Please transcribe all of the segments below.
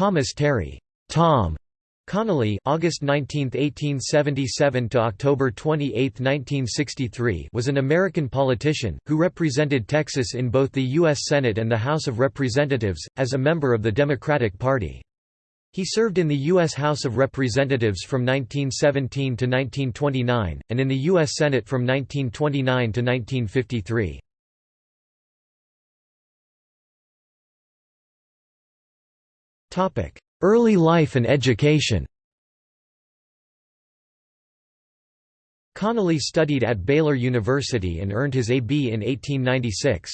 Thomas Terry Tom Connally August 19, 1877 to October 28, 1963 was an American politician, who represented Texas in both the U.S. Senate and the House of Representatives, as a member of the Democratic Party. He served in the U.S. House of Representatives from 1917 to 1929, and in the U.S. Senate from 1929 to 1953. Early life and education Connally studied at Baylor University and earned his A.B. in 1896.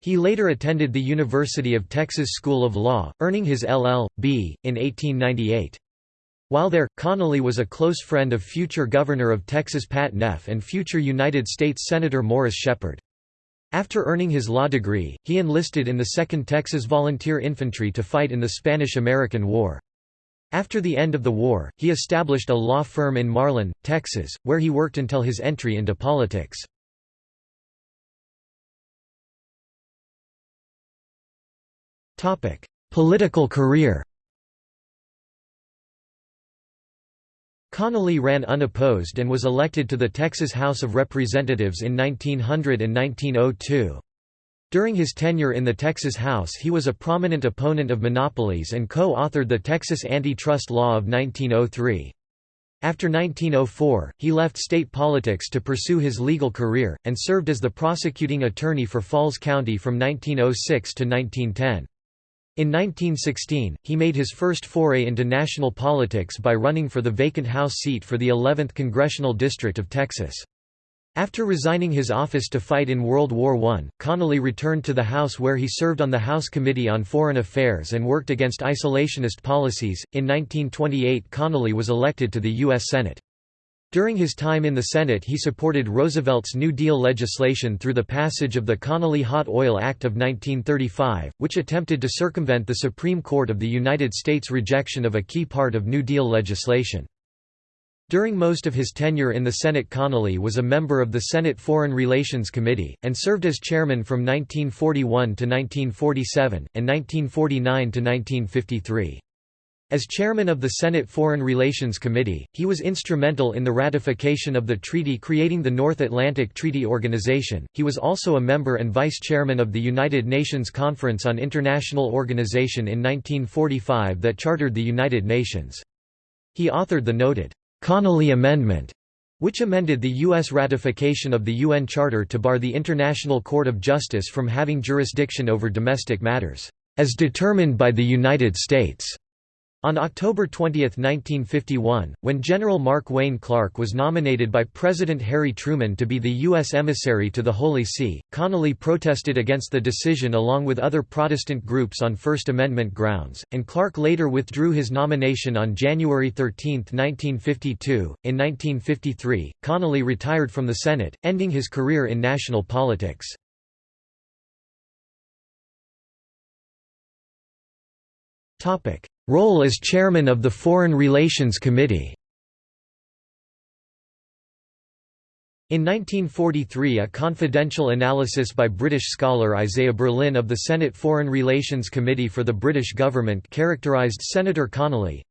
He later attended the University of Texas School of Law, earning his LL.B. in 1898. While there, Connally was a close friend of future Governor of Texas Pat Neff and future United States Senator Morris Sheppard. After earning his law degree, he enlisted in the 2nd Texas Volunteer Infantry to fight in the Spanish–American War. After the end of the war, he established a law firm in Marlin, Texas, where he worked until his entry into politics. Political career Connally ran unopposed and was elected to the Texas House of Representatives in 1900 and 1902. During his tenure in the Texas House he was a prominent opponent of monopolies and co-authored the Texas Antitrust Law of 1903. After 1904, he left state politics to pursue his legal career, and served as the prosecuting attorney for Falls County from 1906 to 1910. In 1916, he made his first foray into national politics by running for the vacant House seat for the 11th Congressional District of Texas. After resigning his office to fight in World War I, Connally returned to the House where he served on the House Committee on Foreign Affairs and worked against isolationist policies. In 1928, Connally was elected to the U.S. Senate. During his time in the Senate he supported Roosevelt's New Deal legislation through the passage of the Connally Hot Oil Act of 1935, which attempted to circumvent the Supreme Court of the United States' rejection of a key part of New Deal legislation. During most of his tenure in the Senate Connally was a member of the Senate Foreign Relations Committee, and served as chairman from 1941 to 1947, and 1949 to 1953. As chairman of the Senate Foreign Relations Committee, he was instrumental in the ratification of the treaty creating the North Atlantic Treaty Organization. He was also a member and vice chairman of the United Nations Conference on International Organization in 1945 that chartered the United Nations. He authored the noted Connally Amendment, which amended the U.S. ratification of the UN Charter to bar the International Court of Justice from having jurisdiction over domestic matters, as determined by the United States. On October 20, 1951, when General Mark Wayne Clark was nominated by President Harry Truman to be the U.S. emissary to the Holy See, Connally protested against the decision along with other Protestant groups on First Amendment grounds, and Clark later withdrew his nomination on January 13, 1952. In 1953, Connally retired from the Senate, ending his career in national politics. Topic Role as chairman of the Foreign Relations Committee In 1943 a confidential analysis by British scholar Isaiah Berlin of the Senate Foreign Relations Committee for the British government characterised Senator Connally,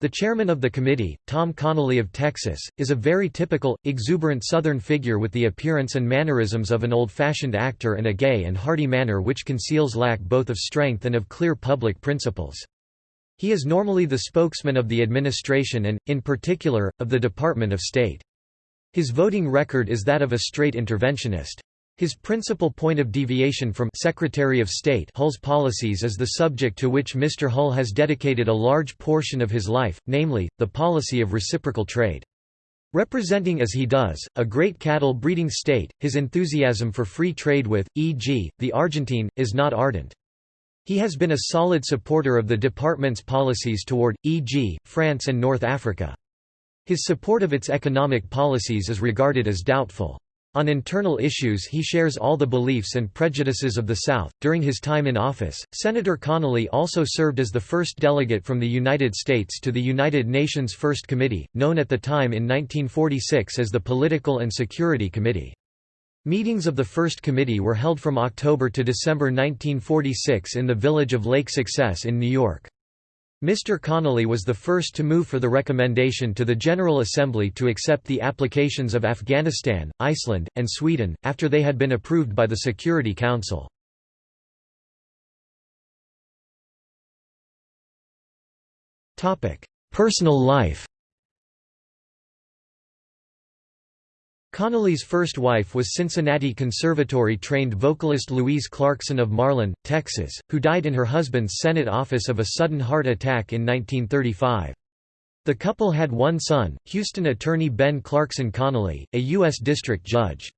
the chairman of the committee, Tom Connally of Texas, is a very typical, exuberant Southern figure with the appearance and mannerisms of an old-fashioned actor and a gay and hearty manner which conceals lack both of strength and of clear public principles. He is normally the spokesman of the administration and, in particular, of the Department of State. His voting record is that of a straight interventionist. His principal point of deviation from Secretary of State Hull's policies is the subject to which Mr. Hull has dedicated a large portion of his life, namely, the policy of reciprocal trade. Representing as he does, a great cattle breeding state, his enthusiasm for free trade with, e.g., the Argentine, is not ardent. He has been a solid supporter of the department's policies toward, e.g., France and North Africa. His support of its economic policies is regarded as doubtful. On internal issues, he shares all the beliefs and prejudices of the South. During his time in office, Senator Connally also served as the first delegate from the United States to the United Nations First Committee, known at the time in 1946 as the Political and Security Committee. Meetings of the First Committee were held from October to December 1946 in the village of Lake Success in New York. Mr. Connally was the first to move for the recommendation to the General Assembly to accept the applications of Afghanistan, Iceland, and Sweden, after they had been approved by the Security Council. Personal life Connally's first wife was Cincinnati Conservatory-trained vocalist Louise Clarkson of Marlin, Texas, who died in her husband's Senate office of a sudden heart attack in 1935. The couple had one son, Houston attorney Ben Clarkson Connally, a U.S. district judge.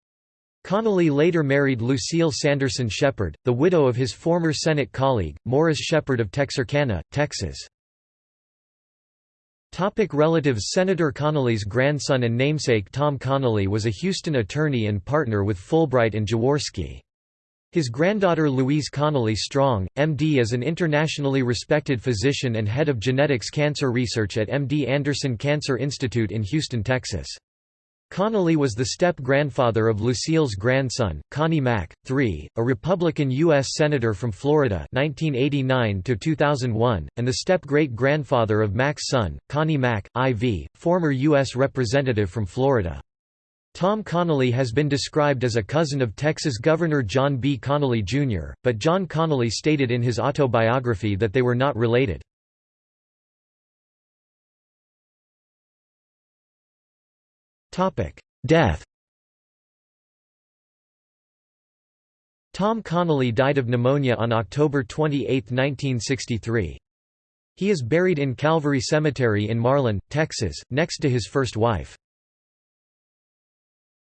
Connally later married Lucille Sanderson Sheppard, the widow of his former Senate colleague, Morris Sheppard of Texarkana, Texas. Topic relatives Senator Connally's grandson and namesake Tom Connally was a Houston attorney and partner with Fulbright and Jaworski. His granddaughter Louise Connally Strong, MD is an internationally respected physician and head of genetics cancer research at MD Anderson Cancer Institute in Houston, Texas. Connally was the step-grandfather of Lucille's grandson, Connie Mack, III, a Republican U.S. Senator from Florida 1989 and the step-great-grandfather of Mack's son, Connie Mack, IV, former U.S. Representative from Florida. Tom Connally has been described as a cousin of Texas Governor John B. Connally, Jr., but John Connally stated in his autobiography that they were not related. Death Tom Connally died of pneumonia on October 28, 1963. He is buried in Calvary Cemetery in Marlin, Texas, next to his first wife.